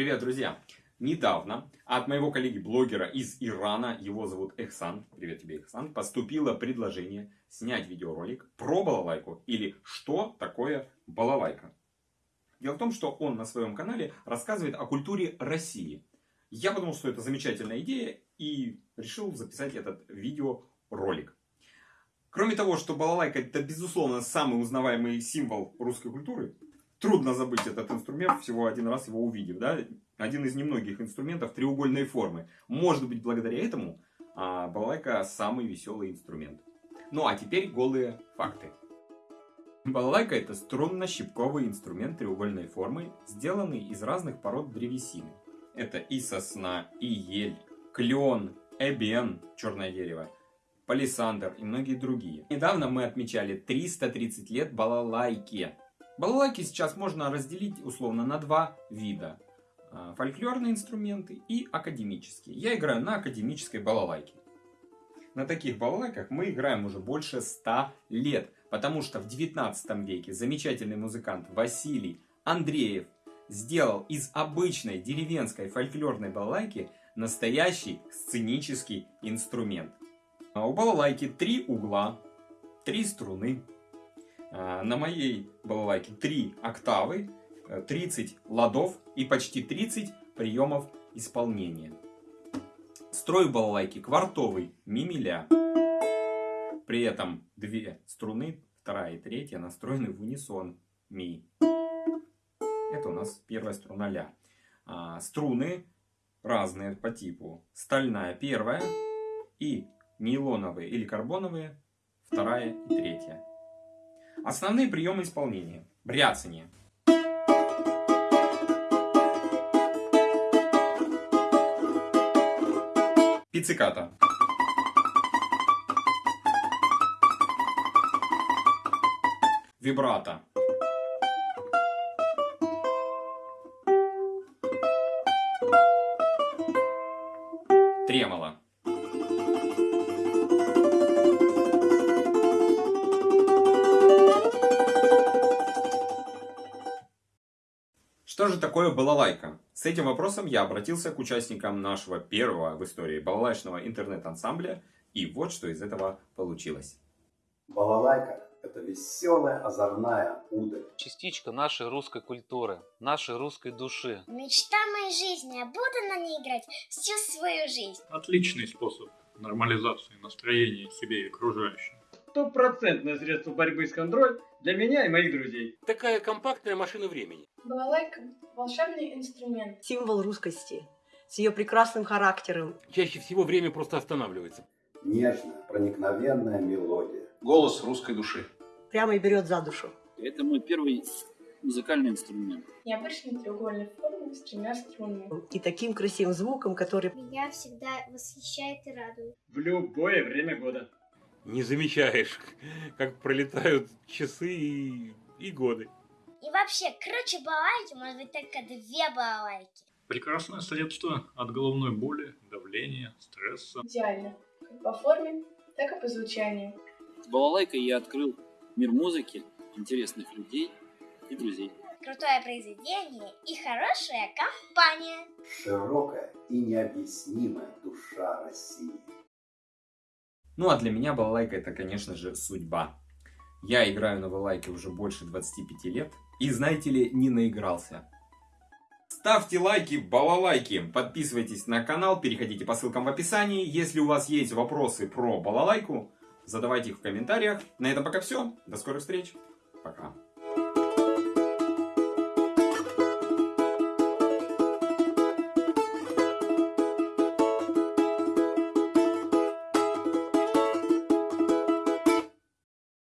Привет, друзья! Недавно от моего коллеги-блогера из Ирана, его зовут Эхсан, привет тебе, Эхсан, поступило предложение снять видеоролик про балалайку или что такое балалайка. Дело в том, что он на своем канале рассказывает о культуре России. Я подумал, что это замечательная идея и решил записать этот видеоролик. Кроме того, что балалайка это безусловно самый узнаваемый символ русской культуры, трудно забыть этот инструмент, всего один раз его увидев. Да? Один из немногих инструментов треугольной формы. Может быть, благодаря этому а, балалайка самый веселый инструмент. Ну а теперь голые факты. Балалайка это струнно-щипковый инструмент треугольной формы, сделанный из разных пород древесины. Это и сосна, и ель, клен, эбен, черное дерево, палисандр и многие другие. Недавно мы отмечали 330 лет балалайки. Балалайки сейчас можно разделить условно на два вида. А, фольклорные инструменты и академические. Я играю на академической балалайке. На таких балалайках мы играем уже больше 100 лет, потому что в 19 веке замечательный музыкант Василий Андреев сделал из обычной деревенской фольклорной балалайки настоящий сценический инструмент. А у балалайки три угла, три струны, на моей балалайке 3 октавы, 30 э, ладов и почти 30 приемов исполнения. Строй балалайки квартовый, мимиля. При этом две струны, вторая и третья, настроены в унисон, ми. Это у нас первая струна ля. А, струны разные по типу. Стальная первая и нейлоновые или карбоновые вторая и третья. Основные приемы исполнения. Бряцание. Пицциката. Вибрато. Тремоло. Что же такое балалайка? С этим вопросом я обратился к участникам нашего первого в истории балалайчного интернет-ансамбля, и вот что из этого получилось. Балалайка – это веселая, озорная удаль. Частичка нашей русской культуры, нашей русской души. Мечта моей жизни, я буду на ней играть всю свою жизнь. Отличный способ нормализации настроения себе и окружающим стопроцентное средство борьбы с контроль для меня и моих друзей. Такая компактная машина времени. Балалайка – волшебный инструмент. Символ русскости, с ее прекрасным характером. Чаще всего время просто останавливается. Нежная, проникновенная мелодия. Голос русской души. Прямо и берет за душу. Это мой первый музыкальный инструмент. Необычной треугольной формы с тремя струнами. И таким красивым звуком, который... Меня всегда восхищает и радует. В любое время года не замечаешь, как пролетают часы и, и годы. И вообще, круче балалайки может быть только две балалайки. Прекрасное средство от головной боли, давления, стресса. Идеально. Как по форме, так и по звучанию. С балалайкой я открыл мир музыки, интересных людей и друзей. Крутое произведение и хорошая компания. Широкая и необъяснимая душа России. Ну а для меня балалайка это, конечно же, судьба. Я играю на балалайке уже больше 25 лет и, знаете ли, не наигрался. Ставьте лайки, балалайки, подписывайтесь на канал, переходите по ссылкам в описании. Если у вас есть вопросы про балалайку, задавайте их в комментариях. На этом пока все. До скорых встреч. Пока.